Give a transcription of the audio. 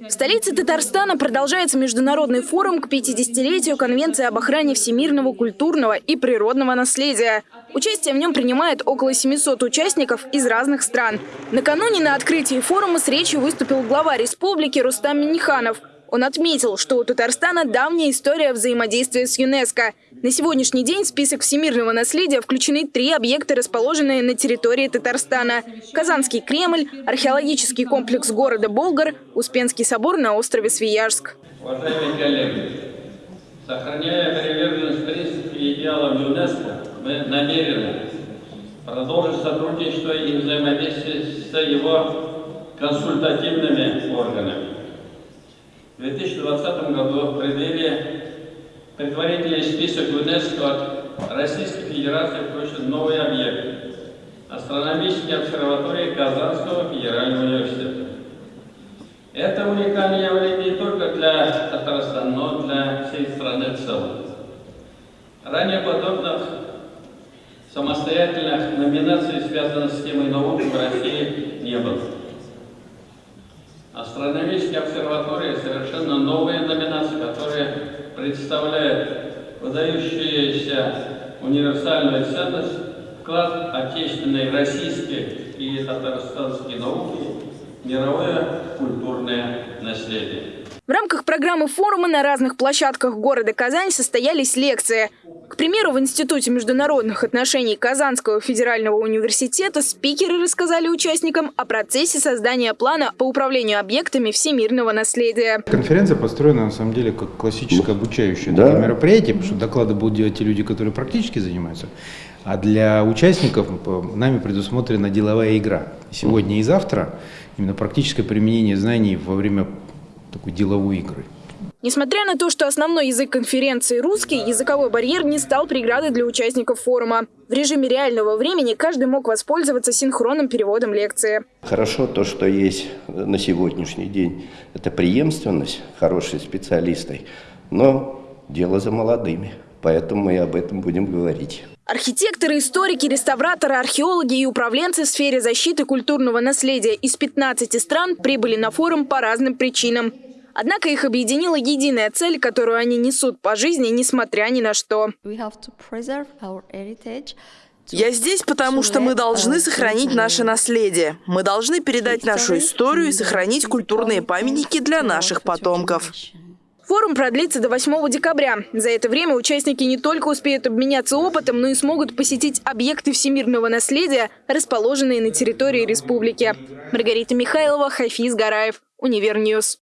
В столице Татарстана продолжается международный форум к 50-летию Конвенции об охране всемирного культурного и природного наследия. Участие в нем принимает около 700 участников из разных стран. Накануне на открытии форума с речью выступил глава республики Рустам Миниханов. Он отметил, что у Татарстана давняя история взаимодействия с ЮНЕСКО. На сегодняшний день в список всемирного наследия включены три объекта, расположенные на территории Татарстана. Казанский Кремль, археологический комплекс города Болгар, Успенский собор на острове Свияжск. Уважаемые коллеги, сохраняя приверженность принципам и идеалам ЮНЕСКО, мы намерены продолжить сотрудничество и взаимодействие с его консультативными органами. В 2020 году в преддверии предварительный список ЮНЕСКО от Российской Федерации включен новый объект – астрономические обсерватории Казанского федерального университета. Это уникальное явление не только для Татарстана, но для всей страны в целом. Ранее подобных самостоятельных номинаций, связанных с темой науки в России, не было. Астрономические обсерватории совершенно новые номинации, которые представляют выдающуюся универсальную ценность, вклад отечественной, российской и татарстанской науки мировое культурное наследие. В рамках программы форума на разных площадках города Казань состоялись лекции. К примеру, в Институте международных отношений Казанского федерального университета спикеры рассказали участникам о процессе создания плана по управлению объектами всемирного наследия. Конференция построена на самом деле как классическое обучающее да. мероприятие, потому что доклады будут делать те люди, которые практически занимаются. А для участников нами предусмотрена деловая игра. Сегодня и завтра именно практическое применение знаний во время такой деловой игры. Несмотря на то, что основной язык конференции русский, языковой барьер не стал преградой для участников форума. В режиме реального времени каждый мог воспользоваться синхронным переводом лекции. Хорошо то, что есть на сегодняшний день, это преемственность хорошей специалистой, но дело за молодыми, поэтому мы об этом будем говорить. Архитекторы, историки, реставраторы, археологи и управленцы в сфере защиты культурного наследия из 15 стран прибыли на форум по разным причинам. Однако их объединила единая цель, которую они несут по жизни, несмотря ни на что. Я здесь, потому что мы должны сохранить наше наследие. Мы должны передать нашу историю и сохранить культурные памятники для наших потомков. Форум продлится до 8 декабря. За это время участники не только успеют обменяться опытом, но и смогут посетить объекты всемирного наследия, расположенные на территории республики. Маргарита Михайлова, Хафиз Гараев, Универньюз.